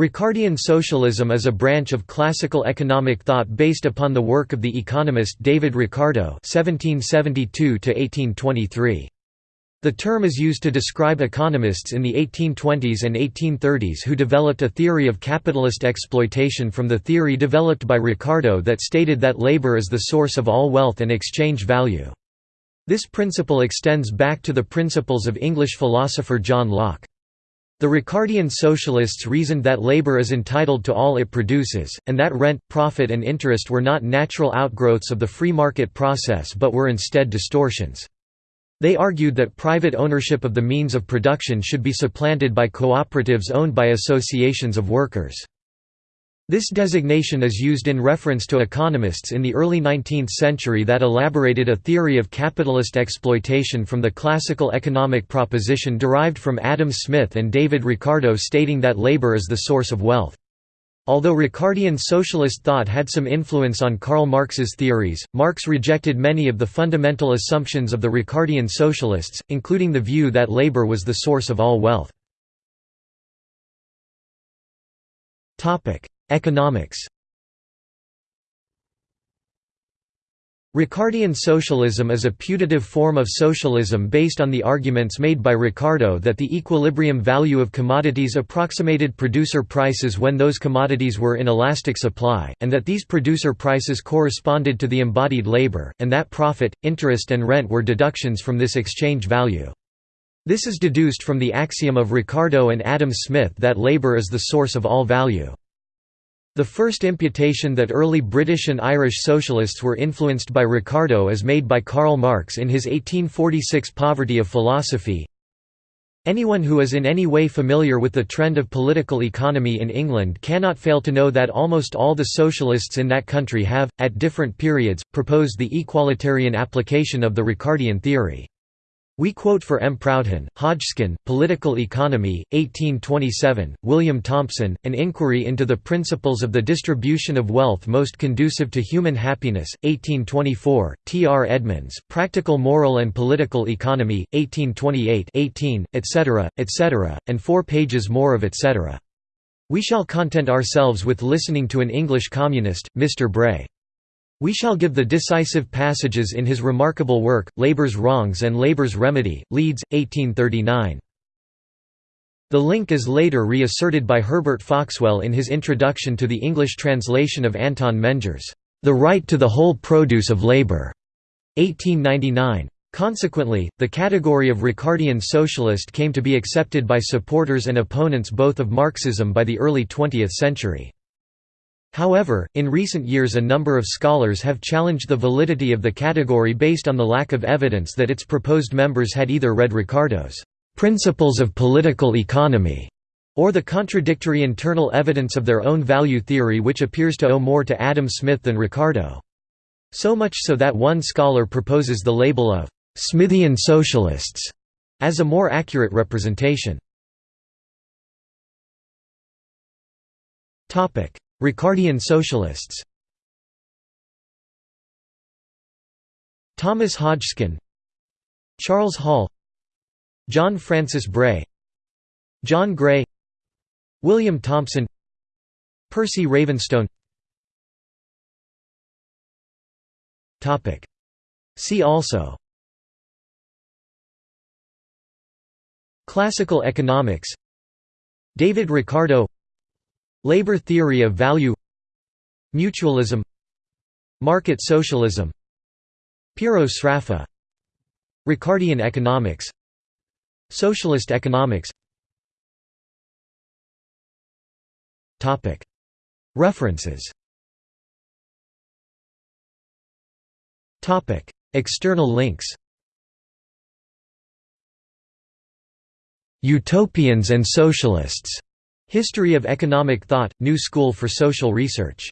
Ricardian socialism is a branch of classical economic thought based upon the work of the economist David Ricardo (1772–1823). The term is used to describe economists in the 1820s and 1830s who developed a theory of capitalist exploitation from the theory developed by Ricardo that stated that labor is the source of all wealth and exchange value. This principle extends back to the principles of English philosopher John Locke. The Ricardian socialists reasoned that labor is entitled to all it produces, and that rent, profit and interest were not natural outgrowths of the free market process but were instead distortions. They argued that private ownership of the means of production should be supplanted by cooperatives owned by associations of workers. This designation is used in reference to economists in the early 19th century that elaborated a theory of capitalist exploitation from the classical economic proposition derived from Adam Smith and David Ricardo stating that labor is the source of wealth. Although Ricardian socialist thought had some influence on Karl Marx's theories, Marx rejected many of the fundamental assumptions of the Ricardian socialists, including the view that labor was the source of all wealth. Economics Ricardian socialism is a putative form of socialism based on the arguments made by Ricardo that the equilibrium value of commodities approximated producer prices when those commodities were in elastic supply, and that these producer prices corresponded to the embodied labor, and that profit, interest and rent were deductions from this exchange value. This is deduced from the axiom of Ricardo and Adam Smith that labor is the source of all value. The first imputation that early British and Irish socialists were influenced by Ricardo is made by Karl Marx in his 1846 Poverty of Philosophy. Anyone who is in any way familiar with the trend of political economy in England cannot fail to know that almost all the socialists in that country have, at different periods, proposed the equalitarian application of the Ricardian theory. We quote for M. Proudhon, Hodgkin, Political Economy, 1827, William Thompson, An Inquiry into the Principles of the Distribution of Wealth Most Conducive to Human Happiness, 1824, T. R. Edmonds, Practical Moral and Political Economy, 1828 18, etc., etc., and four pages more of etc. We shall content ourselves with listening to an English communist, Mr. Bray. We shall give the decisive passages in his remarkable work, Labour's Wrongs and Labour's Remedy, Leeds, 1839. The link is later reasserted by Herbert Foxwell in his introduction to the English translation of Anton Menger's The Right to the Whole Produce of Labour, 1899. Consequently, the category of Ricardian socialist came to be accepted by supporters and opponents both of Marxism by the early 20th century. However, in recent years a number of scholars have challenged the validity of the category based on the lack of evidence that its proposed members had either read Ricardo's "'Principles of Political Economy' or the contradictory internal evidence of their own value theory which appears to owe more to Adam Smith than Ricardo. So much so that one scholar proposes the label of "'Smithian Socialists' as a more accurate representation. Ricardian socialists. Thomas Hodgkin Charles Hall John Francis Bray John Gray William Thompson Piercy Ravenstone. See also. Classical economics. David Ricardo Labor theory of value Mutualism Market socialism Piero Sraffa Ricardian economics Socialist economics. References. External links. Utopians and Socialists History of Economic Thought, New School for Social Research